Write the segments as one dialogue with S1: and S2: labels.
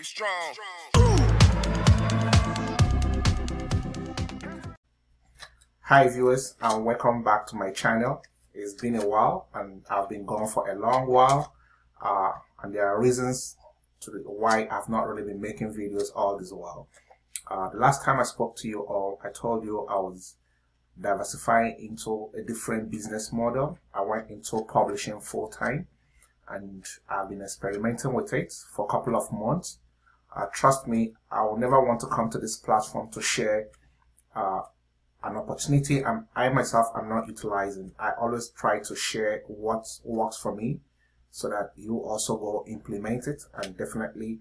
S1: Get strong.
S2: Hi viewers and welcome back to my channel. It's been a while and I've been gone for a long while uh, and there are reasons to why I've not really been making videos all this while. Uh, the last time I spoke to you all, I told you I was diversifying into a different business model. I went into publishing full time and I've been experimenting with it for a couple of months. Uh, trust me, I will never want to come to this platform to share uh, an opportunity and I myself am not utilizing. I always try to share what works for me so that you also go implement it and definitely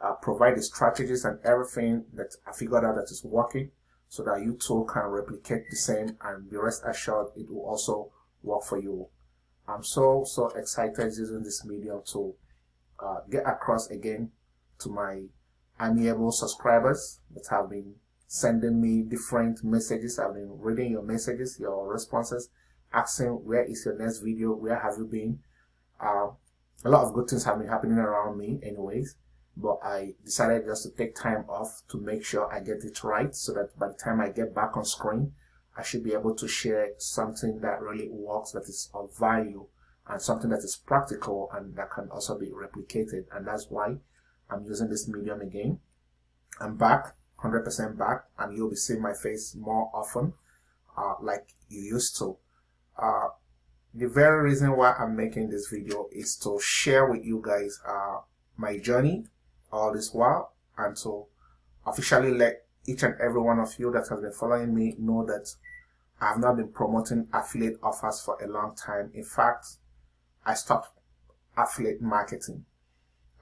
S2: uh, provide the strategies and everything that I figured out that is working so that you too can replicate the same and be rest assured it will also work for you. I'm so, so excited using this medium to uh, get across again to my amiable subscribers that have been sending me different messages. I've been reading your messages, your responses, asking where is your next video, where have you been. Uh, a lot of good things have been happening around me anyways, but I decided just to take time off to make sure I get it right so that by the time I get back on screen, I should be able to share something that really works, that is of value, and something that is practical and that can also be replicated. And that's why I'm using this medium again. I'm back, 100% back, and you'll be seeing my face more often, uh, like you used to. Uh, the very reason why I'm making this video is to share with you guys uh, my journey all this while and to officially let each and every one of you that has been following me know that I have not been promoting affiliate offers for a long time. In fact, I stopped affiliate marketing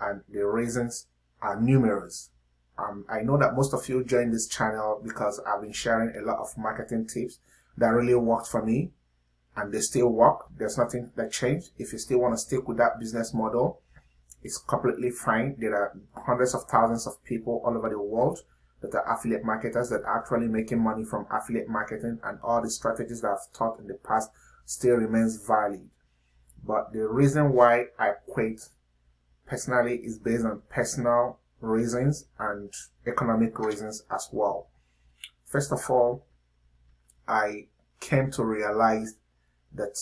S2: and the reasons are numerous. Um, I know that most of you joined this channel because I've been sharing a lot of marketing tips that really worked for me and they still work. There's nothing that changed. If you still want to stick with that business model, it's completely fine. There are hundreds of thousands of people all over the world that are affiliate marketers that are actually making money from affiliate marketing and all the strategies that I've taught in the past still remains valid. But the reason why I quit personally is based on personal reasons and economic reasons as well. First of all, I came to realize that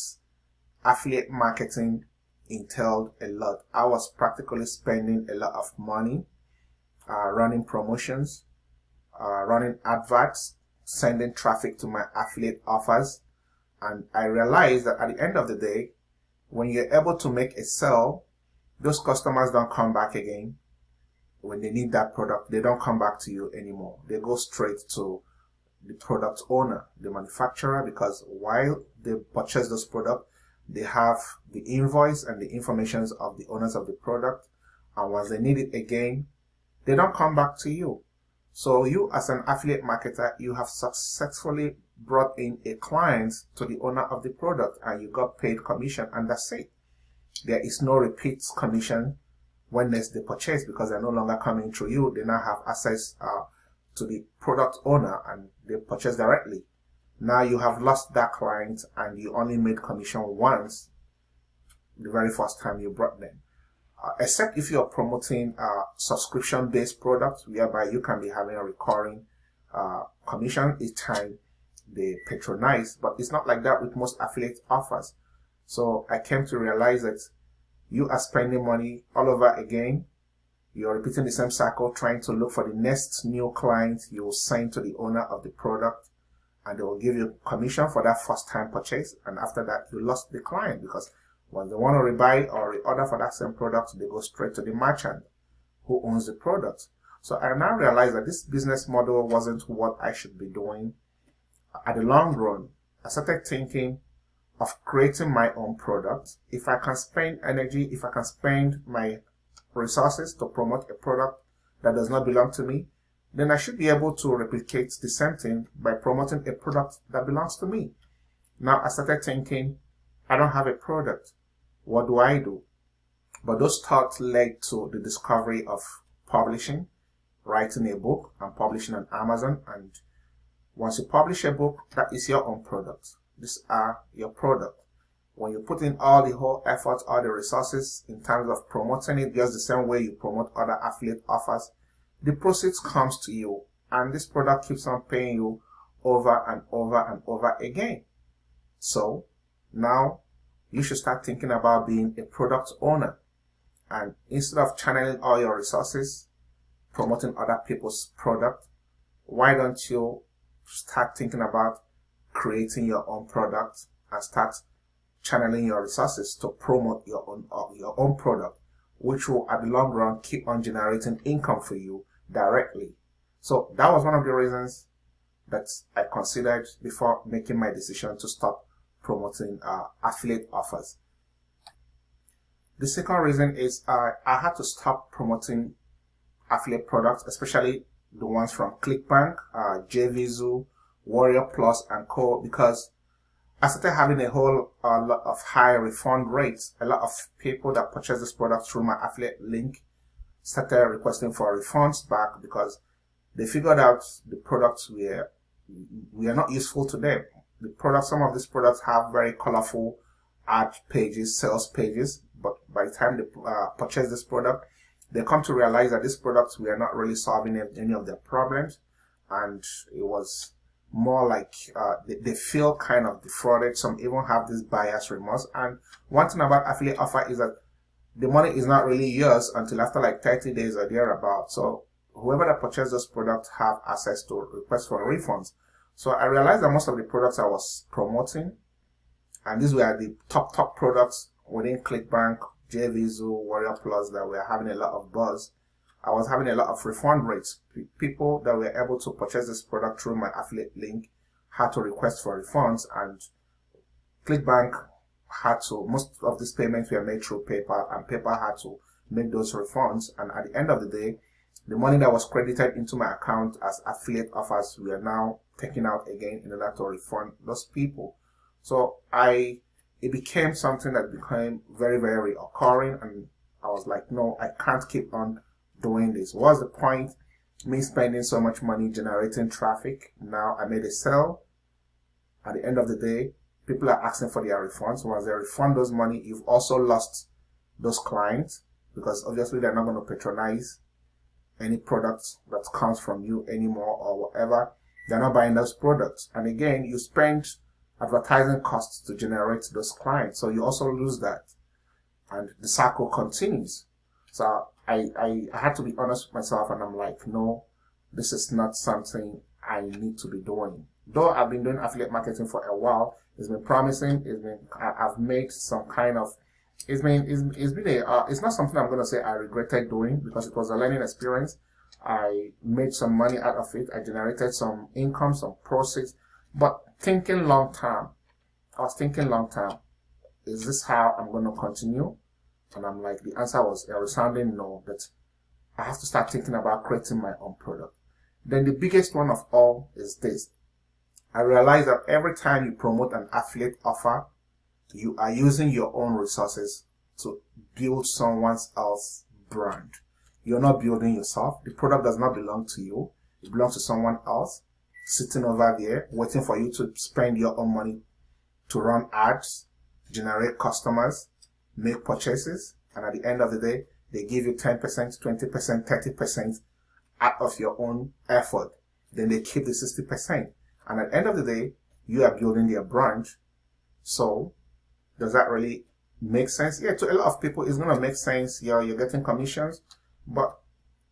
S2: affiliate marketing entailed a lot. I was practically spending a lot of money uh, running promotions, uh, running adverts, sending traffic to my affiliate offers. And I realized that at the end of the day, when you're able to make a sale, those customers don't come back again. When they need that product, they don't come back to you anymore. They go straight to the product owner, the manufacturer, because while they purchase this product, they have the invoice and the information of the owners of the product. And once they need it again, they don't come back to you. So you as an affiliate marketer, you have successfully brought in a client to the owner of the product and you got paid commission and that's it. There is no repeat commission when there's the purchase because they're no longer coming through you. They now have access uh, to the product owner and they purchase directly. Now you have lost that client and you only made commission once the very first time you brought them uh, except if you're promoting a subscription-based product whereby you can be having a recurring uh, commission each time they patronize, but it's not like that with most affiliate offers. So I came to realize that you are spending money all over again. You're repeating the same cycle, trying to look for the next new client you will send to the owner of the product and they will give you commission for that first time purchase. And after that, you lost the client because when they want to rebuy or reorder for that same product, they go straight to the merchant who owns the product. So I now realize that this business model wasn't what I should be doing. At the long run, I started thinking of creating my own product. If I can spend energy, if I can spend my resources to promote a product that does not belong to me, then I should be able to replicate the same thing by promoting a product that belongs to me. Now I started thinking, I don't have a product. What do I do? But those thoughts led to the discovery of publishing, writing a book and publishing on Amazon. And once you publish a book, that is your own product. These are your product. when you put in all the whole effort, all the resources in terms of promoting it, just the same way you promote other affiliate offers, the proceeds comes to you and this product keeps on paying you over and over and over again. So now you should start thinking about being a product owner. And instead of channeling all your resources, promoting other people's product, why don't you start thinking about creating your own product and start channeling your resources to promote your own uh, your own product, which will at the long run keep on generating income for you directly. So that was one of the reasons that I considered before making my decision to stop promoting uh, affiliate offers. The second reason is uh, I had to stop promoting affiliate products, especially the ones from ClickBank, uh, JVZoo, Warrior Plus, and Co. because I started having a whole uh, lot of high refund rates. A lot of people that purchase this product through my affiliate link started requesting for refunds back because they figured out the products were we are not useful to them. The products, some of these products have very colorful ad pages, sales pages, but by the time they uh, purchase this product, they come to realize that these products we are not really solving any of their problems, and it was more like uh, they, they, feel kind of defrauded. Some even have this bias remorse. And one thing about affiliate offer is that the money is not really yours until after like 30 days or thereabout. So whoever that purchased this product have access to request for refunds. So I realized that most of the products I was promoting, and these were the top top products within ClickBank, JVZoo, Warrior Plus that we were having a lot of buzz. I was having a lot of refund rates. People that were able to purchase this product through my affiliate link had to request for refunds and ClickBank had to, most of these payments were made through PayPal and PayPal had to make those refunds and at the end of the day, the money that was credited into my account as affiliate offers were now taken out again in order to refund those people. So I, it became something that became very, very occurring and I was like, no, I can't keep on doing this? What's the point? Me spending so much money generating traffic. Now I made a sale. At the end of the day, people are asking for their refunds. Once they refund those money, you've also lost those clients because obviously they're not going to patronize any products that comes from you anymore or whatever. They're not buying those products. And again, you spend advertising costs to generate those clients. So you also lose that. And the cycle continues. So I, I, I had to be honest with myself and I'm like, no, this is not something I need to be doing. Though I've been doing affiliate marketing for a while, it's been promising, it's been, I, have made some kind of, it's been, it's, it's been a, uh, it's not something I'm going to say I regretted doing because it was a learning experience. I made some money out of it. I generated some income, some proceeds, but thinking long term, I was thinking long term, is this how I'm going to continue? And I'm like, the answer was a resounding no, that I have to start thinking about creating my own product. Then the biggest one of all is this. I realize that every time you promote an affiliate offer, you are using your own resources to build someone else's brand. You're not building yourself. The product does not belong to you. It belongs to someone else sitting over there waiting for you to spend your own money to run ads, generate customers, make purchases, and at the end of the day, they give you 10%, 20%, 30% out of your own effort. Then they keep the 60%. And at the end of the day, you are building their brand. So, does that really make sense? Yeah, to a lot of people, it's going to make sense. Yeah, you're getting commissions, but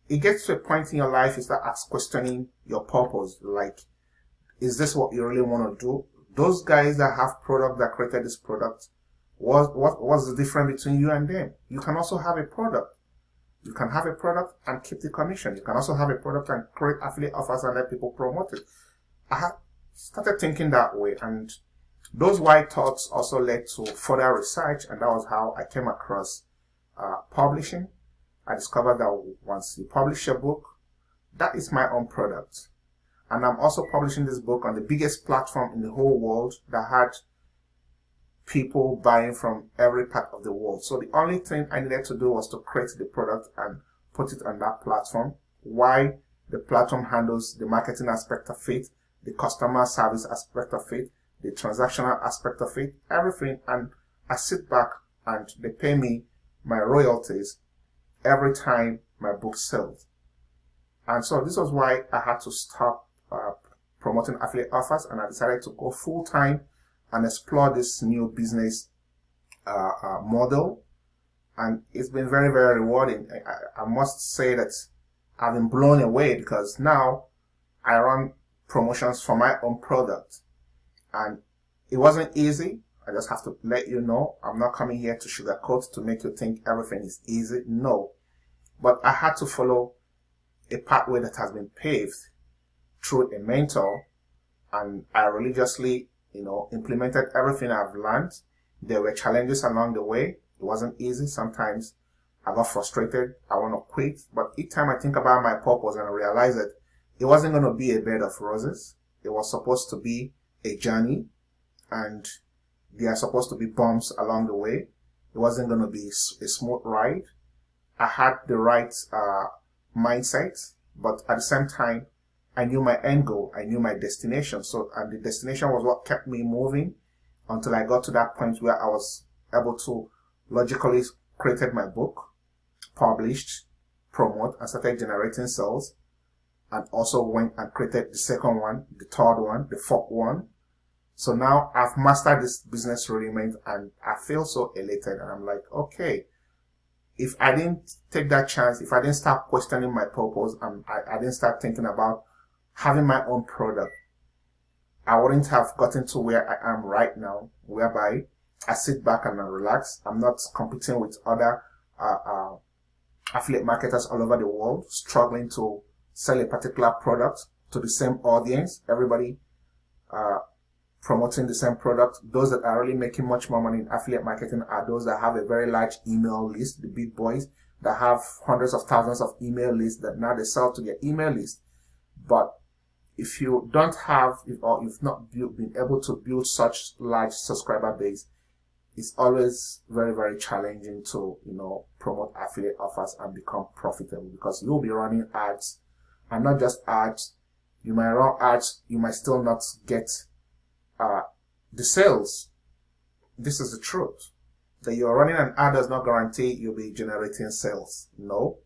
S2: it gets to a point in your life you start questioning your purpose. Like, is this what you really want to do? Those guys that have product that created this product, what, what, what's the difference between you and them? You can also have a product. You can have a product and keep the commission. You can also have a product and create affiliate offers and let people promote it. I started thinking that way and those white thoughts also led to further research and that was how I came across uh, publishing. I discovered that once you publish a book, that is my own product. And I'm also publishing this book on the biggest platform in the whole world that had people buying from every part of the world. So the only thing I needed to do was to create the product and put it on that platform. Why the platform handles the marketing aspect of it, the customer service aspect of it, the transactional aspect of it, everything. And I sit back and they pay me my royalties every time my book sells. And so this was why I had to stop uh, promoting affiliate offers and I decided to go full time and explore this new business uh, uh, model. And it's been very, very rewarding. I, I must say that I've been blown away because now I run promotions for my own product. And it wasn't easy. I just have to let you know. I'm not coming here to sugarcoat to make you think everything is easy. No. But I had to follow a pathway that has been paved through a mentor and I religiously, you know, implemented everything I've learned. There were challenges along the way. It wasn't easy. Sometimes I got frustrated. I want to quit. But each time I think about my purpose and I realize that it wasn't going to be a bed of roses. It was supposed to be a journey and there are supposed to be bumps along the way. It wasn't going to be a smooth ride. I had the right uh, mindset, but at the same time, I knew my end goal. I knew my destination. So, and the destination was what kept me moving until I got to that point where I was able to logically created my book, published, promote, and started generating sales. And also went and created the second one, the third one, the fourth one. So now I've mastered this business rudiment and I feel so elated. And I'm like, okay, if I didn't take that chance, if I didn't start questioning my purpose and I, I didn't start thinking about having my own product, I wouldn't have gotten to where I am right now, whereby I sit back and I relax. I'm not competing with other uh, uh, affiliate marketers all over the world, struggling to sell a particular product to the same audience. Everybody uh, promoting the same product. Those that are really making much more money in affiliate marketing are those that have a very large email list, the big boys that have hundreds of thousands of email lists that now they sell to their email list. But if you don't have or you've not built, been able to build such large subscriber base, it's always very, very challenging to, you know, promote affiliate offers and become profitable because you'll be running ads and not just ads. You might run ads, you might still not get uh, the sales. This is the truth. That you're running an ad does not guarantee you'll be generating sales. No.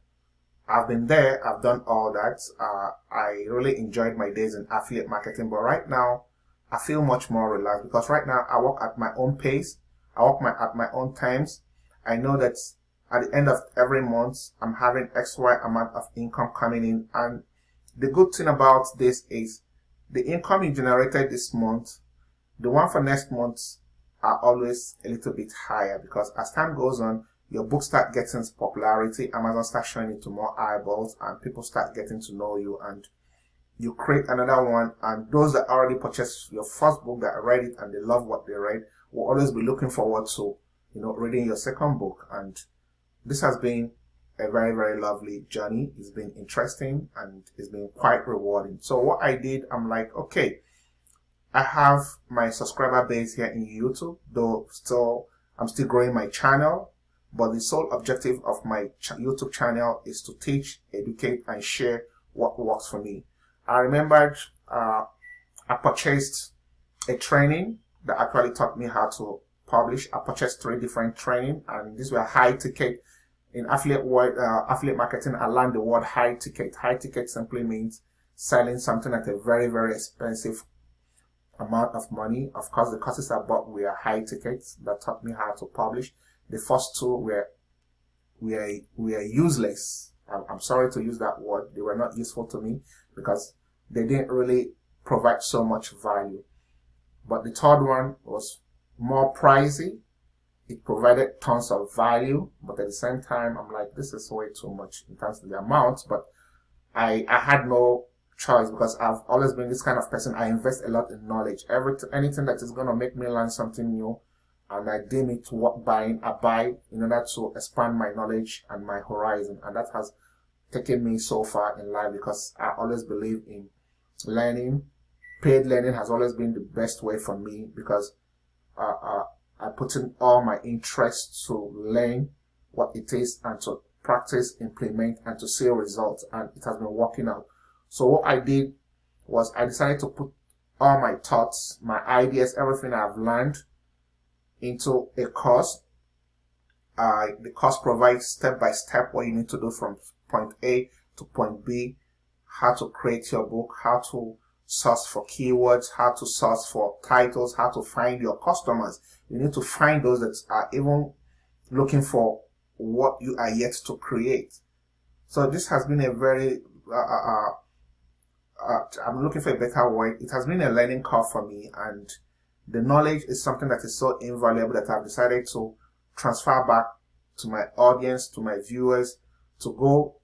S2: I've been there. I've done all that. Uh, I really enjoyed my days in affiliate marketing, but right now I feel much more relaxed because right now I work at my own pace. I work my, at my own times. I know that at the end of every month, I'm having XY amount of income coming in. And the good thing about this is the income you generated this month the one for next month are always a little bit higher because as time goes on, your book start getting popularity, Amazon start showing it to more eyeballs and people start getting to know you and you create another one and those that already purchased your first book that read it and they love what they read will always be looking forward to, you know, reading your second book. And this has been a very, very lovely journey. It's been interesting and it's been quite rewarding. So what I did, I'm like, okay, I have my subscriber base here in YouTube, though still I'm still growing my channel. But the sole objective of my ch YouTube channel is to teach, educate, and share what works for me. I remembered uh, I purchased a training that actually taught me how to publish. I purchased three different training, and these were high ticket. In affiliate word, uh, affiliate marketing, I learned the word high ticket. High ticket simply means selling something at a very, very expensive amount of money. Of course, the courses I bought were high tickets that taught me how to publish. The first two were were were useless. I'm, I'm sorry to use that word. They were not useful to me because they didn't really provide so much value. But the third one was more pricey. It provided tons of value, but at the same time, I'm like, this is way too much in terms of the amount. But I I had no choice because I've always been this kind of person. I invest a lot in knowledge. Every anything that is going to make me learn something new, and I deem it worth buying, I buy in order to expand my knowledge and my horizon. And that has taken me so far in life because I always believe in learning. Paid learning has always been the best way for me because uh, uh, I put in all my interest to learn what it is and to practice, implement, and to see results. And it has been working out. So what I did was I decided to put all my thoughts, my ideas, everything I've learned into a course. Uh, the course provides step by step what you need to do from point A to point B, how to create your book, how to source for keywords, how to source for titles, how to find your customers. You need to find those that are even looking for what you are yet to create. So this has been a very, uh, uh, uh, uh I'm looking for a better word. It has been a learning curve for me and the knowledge is something that is so invaluable that I've decided to transfer back to my audience, to my viewers, to go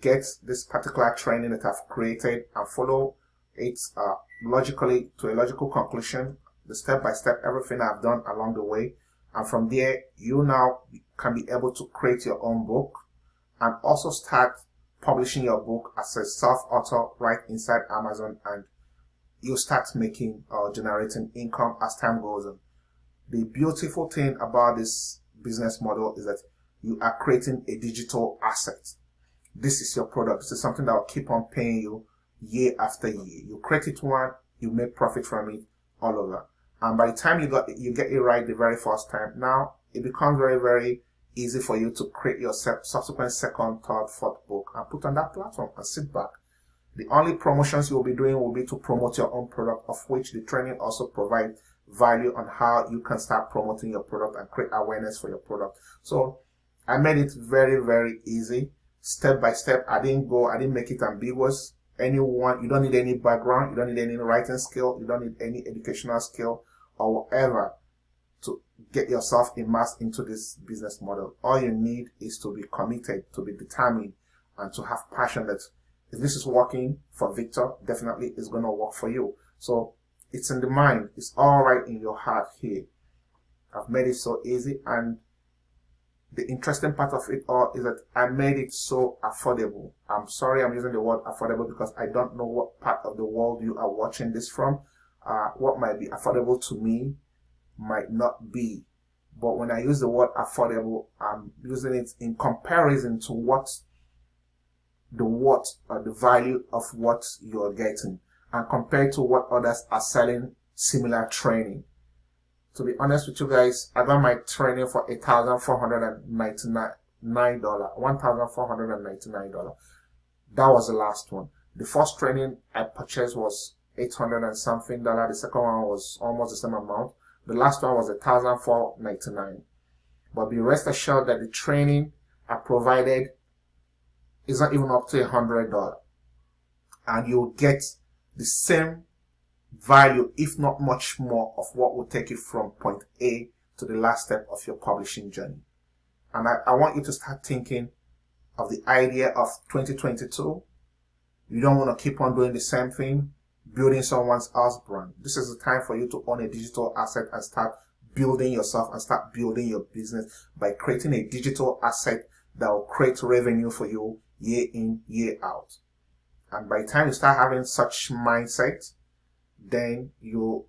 S2: get this particular training that I've created and follow it uh, logically to a logical conclusion, the step by step, everything I've done along the way. And from there, you now can be able to create your own book and also start publishing your book as a self-author right inside Amazon and you start making or generating income as time goes on. The beautiful thing about this business model is that you are creating a digital asset. This is your product. This is something that will keep on paying you year after year. You create it one, you make profit from it all over. And by the time you got you get it right the very first time, now it becomes very, very easy for you to create your subsequent second, third, fourth book and put on that platform and sit back. The only promotions you will be doing will be to promote your own product, of which the training also provides value on how you can start promoting your product and create awareness for your product. So I made it very, very easy, step by step. I didn't go, I didn't make it ambiguous. Anyone, you don't need any background, you don't need any writing skill, you don't need any educational skill or whatever to get yourself immersed into this business model. All you need is to be committed, to be determined, and to have passion that if this is working for Victor, definitely it's going to work for you. So it's in the mind. It's all right in your heart here. I've made it so easy. And the interesting part of it all is that I made it so affordable. I'm sorry I'm using the word affordable because I don't know what part of the world you are watching this from. Uh, what might be affordable to me might not be. But when I use the word affordable, I'm using it in comparison to what the what or the value of what you're getting and compared to what others are selling similar training. To be honest with you guys, I got my training for $1,499, $1,499. That was the last one. The first training I purchased was 800 and something dollar. The second one was almost the same amount. The last one was 1499 But be rest assured that the training I provided is not even up to a hundred dollar and you'll get the same value if not much more of what will take you from point A to the last step of your publishing journey. And I, I want you to start thinking of the idea of 2022 you don't want to keep on doing the same thing building someone's else brand. This is the time for you to own a digital asset and start building yourself and start building your business by creating a digital asset that will create revenue for you year in, year out. And by the time you start having such mindset, then you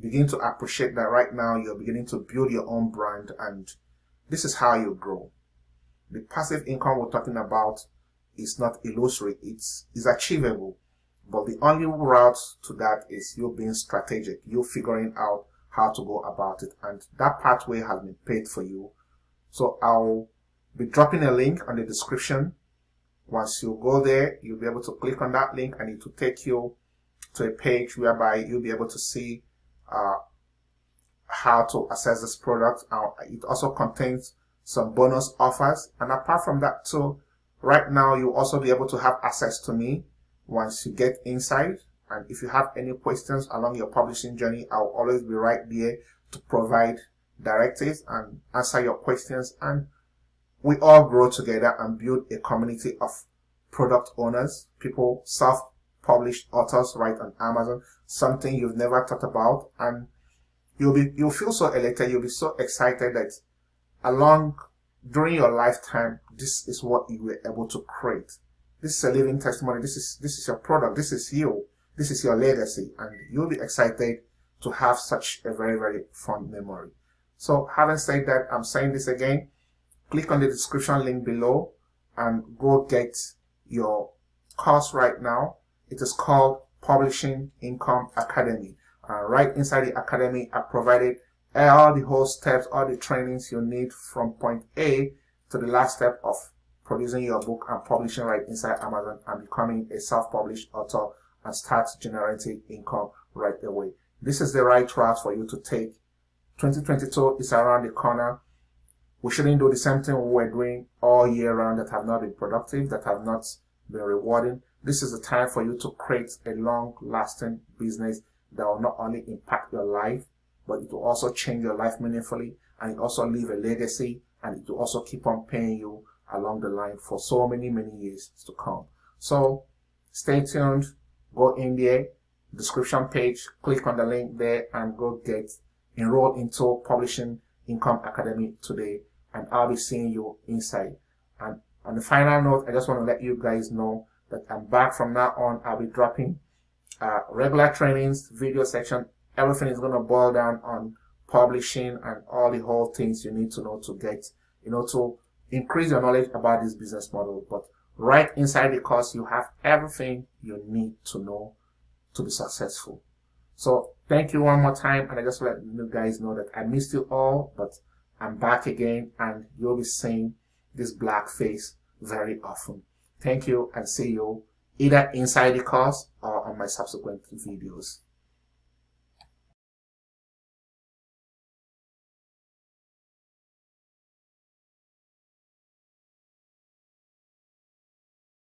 S2: begin to appreciate that right now you're beginning to build your own brand and this is how you grow. The passive income we're talking about is not illusory, it's, it's achievable. But the only route to that is you being strategic, you figuring out how to go about it. And that pathway has been paid for you. So I'll be dropping a link on the description once you go there, you'll be able to click on that link and it will take you to a page whereby you'll be able to see uh, how to access this product. Uh, it also contains some bonus offers. And apart from that too, right now you'll also be able to have access to me once you get inside. And if you have any questions along your publishing journey, I'll always be right there to provide directives and answer your questions and we all grow together and build a community of product owners, people, self-published authors right on Amazon, something you've never thought about, and you'll be you'll feel so elated, you'll be so excited that along during your lifetime, this is what you were able to create. This is a living testimony. This is this is your product. This is you. This is your legacy, and you'll be excited to have such a very very fun memory. So, having said that, I'm saying this again click on the description link below and go get your course right now. It is called Publishing Income Academy. Uh, right inside the academy, I provided all the whole steps, all the trainings you need from point A to the last step of producing your book and publishing right inside Amazon and becoming a self-published author and start generating income right away. This is the right route for you to take. 2022 is around the corner. We shouldn't do the same thing we were doing all year round that have not been productive, that have not been rewarding. This is the time for you to create a long lasting business that will not only impact your life, but it will also change your life meaningfully and it also leave a legacy and it will also keep on paying you along the line for so many, many years to come. So stay tuned, go in there, description page, click on the link there and go get enroll into Publishing Income Academy today and I'll be seeing you inside. And on the final note, I just want to let you guys know that I'm back from now on. I'll be dropping uh, regular trainings, video section, everything is going to boil down on publishing and all the whole things you need to know to get, you know, to increase your knowledge about this business model. But right inside the course, you have everything you need to know to be successful. So thank you one more time. And I just let you guys know that I missed you all, but I'm back again and you'll be seeing this black face very often. Thank you and see you either inside the course or on my subsequent videos.